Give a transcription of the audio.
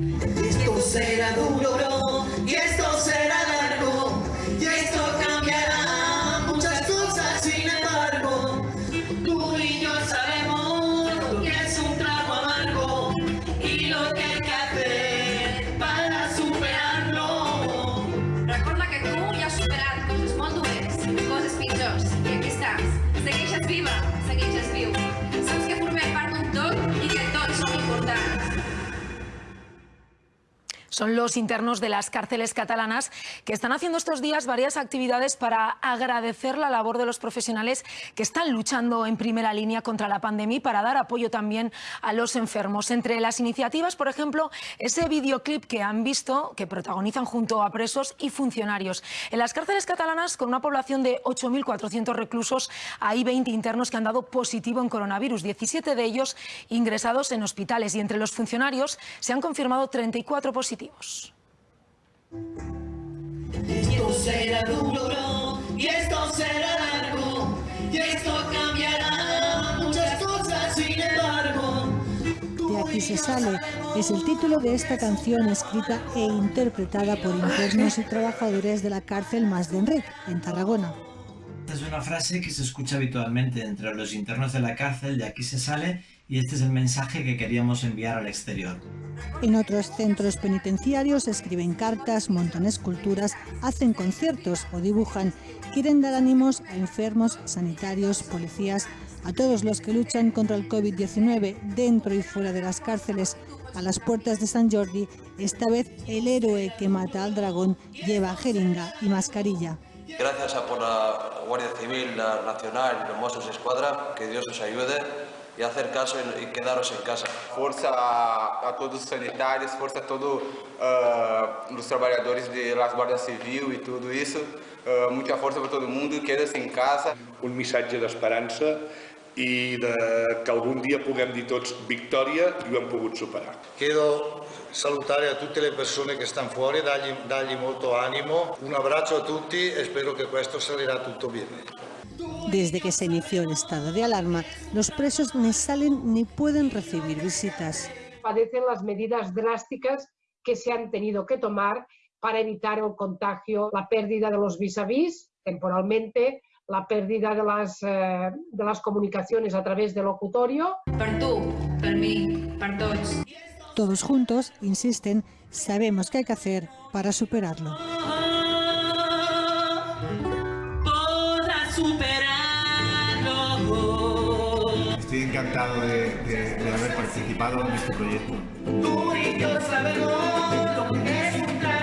Esto será duro, y esto será largo, y esto cambiará muchas cosas, sin embargo. Tú y yo sabemos lo que es un trago amargo y lo que hay que hacer para superarlo. Recorda que tu ja has superat coses molt dures, coses pitjors, i aquí estàs. Segueixes viva, Son los internos de las cárceles catalanas que están haciendo estos días varias actividades para agradecer la labor de los profesionales que están luchando en primera línea contra la pandemia y para dar apoyo también a los enfermos. Entre las iniciativas, por ejemplo, ese videoclip que han visto, que protagonizan junto a presos y funcionarios. En las cárceles catalanas, con una población de 8.400 reclusos, hay 20 internos que han dado positivo en coronavirus, 17 de ellos ingresados en hospitales y entre los funcionarios se han confirmado 34 positivos. Esto será duro, bro, y esto será largo, y esto cambiará muchas cosas, sin embargo. De aquí se sale es el título de esta canción escrita e interpretada por internos y trabajadores de la cárcel Más de Enric, en Tarragona. Esta es una frase que se escucha habitualmente entre los internos de la cárcel, de aquí se sale, y este es el mensaje que queríamos enviar al exterior. En otros centros penitenciarios escriben cartas, montan esculturas, hacen conciertos o dibujan. Quieren dar ánimos a enfermos, sanitarios, policías, a todos los que luchan contra el COVID-19 dentro y fuera de las cárceles. A las puertas de San Jordi, esta vez el héroe que mata al dragón lleva jeringa y mascarilla. Gracias a por la Guardia Civil, la Nacional y los Mossos Escuadra, que Dios os ayude y hacer caso y, quedaros en casa. Força a, a todos os sanitários, força a todos uh, os trabalhadores de las Guarda Civil e tudo isso. Uh, muita força para todo mundo, queda-se em casa. un missatge d'esperança i de que algun dia puguem dir tots victòria i ho hem pogut superar. Chiedo salutare a tutte le persone che stanno fuori, dargli, dargli molto animo. Un abbraccio a tutti e spero che questo salirà tutto bene. Desde que se inició el estado de alarma, los presos ni salen ni pueden recibir visitas. padecen las medidas drásticas que se han tenido que tomar para evitar el contagio, la pérdida de los vis a vis temporalmente, la pérdida de las, eh, de las comunicaciones a través del locutorio. Per tu, per mi, per tots. Todos juntos, insisten, sabemos qué hay que hacer para superarlo. superarlo. Estoy encantado de, de, de haber participado en este proyecto. Tú y yo sabemos lo que es un plan.